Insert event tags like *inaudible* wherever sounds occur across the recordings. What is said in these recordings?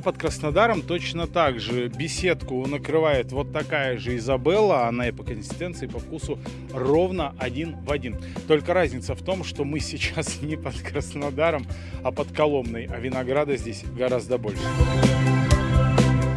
под Краснодаром точно так же. Беседку накрывает вот такая же Изабелла. Она и по консистенции, и по вкусу ровно один в один. Только разница в том, что мы сейчас *laughs* не под Краснодаром, а под Коломной. А винограда здесь гораздо больше.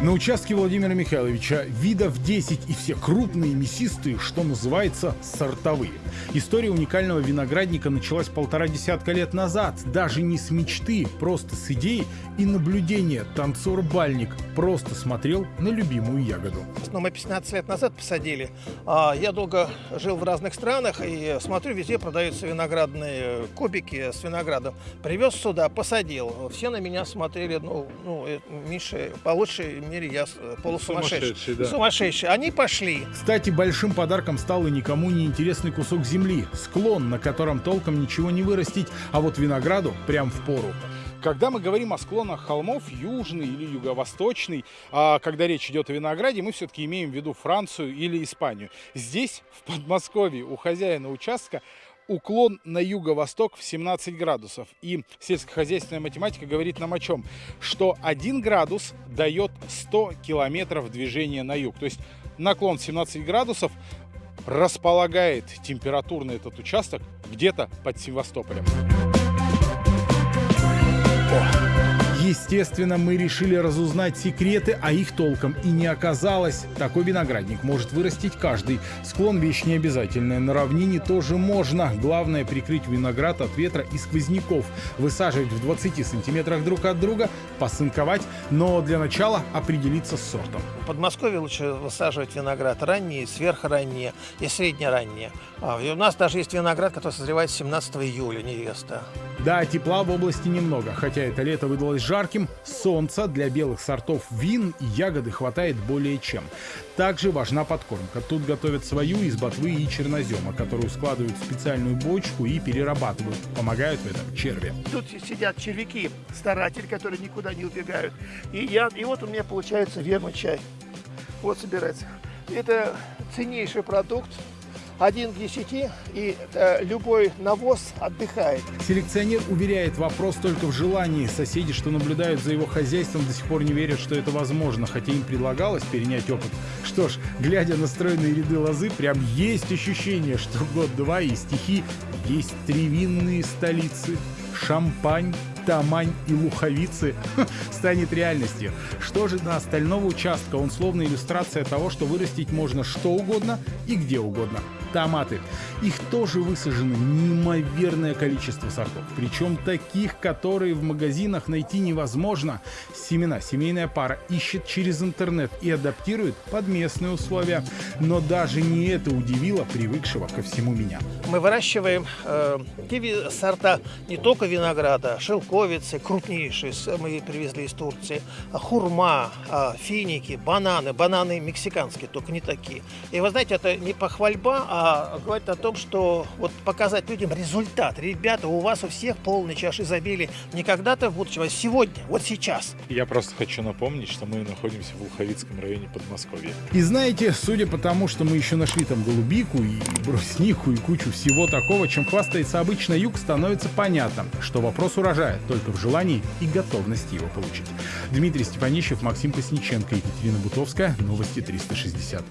На участке Владимира Михайловича видов 10 и все крупные, мясистые, что называется, сортовые. История уникального виноградника началась полтора десятка лет назад. Даже не с мечты, просто с идей и наблюдения. Танцор-бальник просто смотрел на любимую ягоду. Ну, мы 15 лет назад посадили. А Я долго жил в разных странах и смотрю, везде продаются виноградные кубики с виноградом. Привез сюда, посадил. Все на меня смотрели, ну, ну э, Миша, получше мире я э, полусумасшедший. Сумасшедший, да. Сумасшедший. Они пошли. Кстати, большим подарком стал и никому не интересный кусок земли. Склон, на котором толком ничего не вырастить, а вот винограду прям в пору. Когда мы говорим о склонах холмов, южный или юго-восточный, а когда речь идет о винограде, мы все-таки имеем в виду Францию или Испанию. Здесь, в Подмосковье, у хозяина участка уклон на юго-восток в 17 градусов. И сельскохозяйственная математика говорит нам о чем? Что 1 градус дает 100 километров движения на юг. То есть наклон 17 градусов располагает температурно этот участок где-то под Севастополем. Естественно, мы решили разузнать секреты, а их толком и не оказалось. Такой виноградник может вырастить каждый. Склон вещь не обязательная. На равнине тоже можно. Главное прикрыть виноград от ветра и сквозняков. Высаживать в 20 сантиметрах друг от друга, посынковать, но для начала определиться с сортом. В Подмосковье лучше высаживать виноград ранние, сверхранние и среднеранние. А, у нас даже есть виноград, который созревает 17 июля, невеста. Да, тепла в области немного, хотя это лето выдалось жарким, солнца для белых сортов вин и ягоды хватает более чем. Также важна подкормка. Тут готовят свою из ботвы и чернозема, которую складывают в специальную бочку и перерабатывают. Помогают в этом черви. Тут сидят червяки, старатели, которые никуда не убегают. И, я, и вот у меня получается вермочай. Вот собирается. Это ценнейший продукт, один к 10, и э, любой навоз отдыхает. Селекционер уверяет, вопрос только в желании. Соседи, что наблюдают за его хозяйством, до сих пор не верят, что это возможно, хотя им предлагалось перенять опыт. Что ж, глядя на стройные ряды лозы, прям есть ощущение, что год-два и стихи есть три винные столицы. Шампань, Тамань и Луховицы *laughs* станет реальностью. Что же до остального участка? Он словно иллюстрация того, что вырастить можно что угодно и где угодно томаты. Их тоже высажено неимоверное количество сортов. Причем таких, которые в магазинах найти невозможно. Семена семейная пара ищет через интернет и адаптирует под местные условия. Но даже не это удивило привыкшего ко всему меня. Мы выращиваем э, те сорта не только винограда, шелковицы, крупнейшие, мы привезли из Турции, а хурма, а, финики, бананы, бананы мексиканские, только не такие. И вы знаете, это не похвальба, а говорит о том, что вот показать людям результат. Ребята, у вас у всех полный чаш изобилия не когда-то в будущем, а сегодня, вот сейчас. Я просто хочу напомнить, что мы находимся в Луховицком районе Подмосковья. И знаете, судя по тому, что мы еще нашли там голубику и бруснику и кучу всего такого, чем хвастается обычно юг, становится понятно, что вопрос урожая только в желании и готовности его получить. Дмитрий Степанищев, Максим Косниченко, Екатерина Бутовская, Новости 360.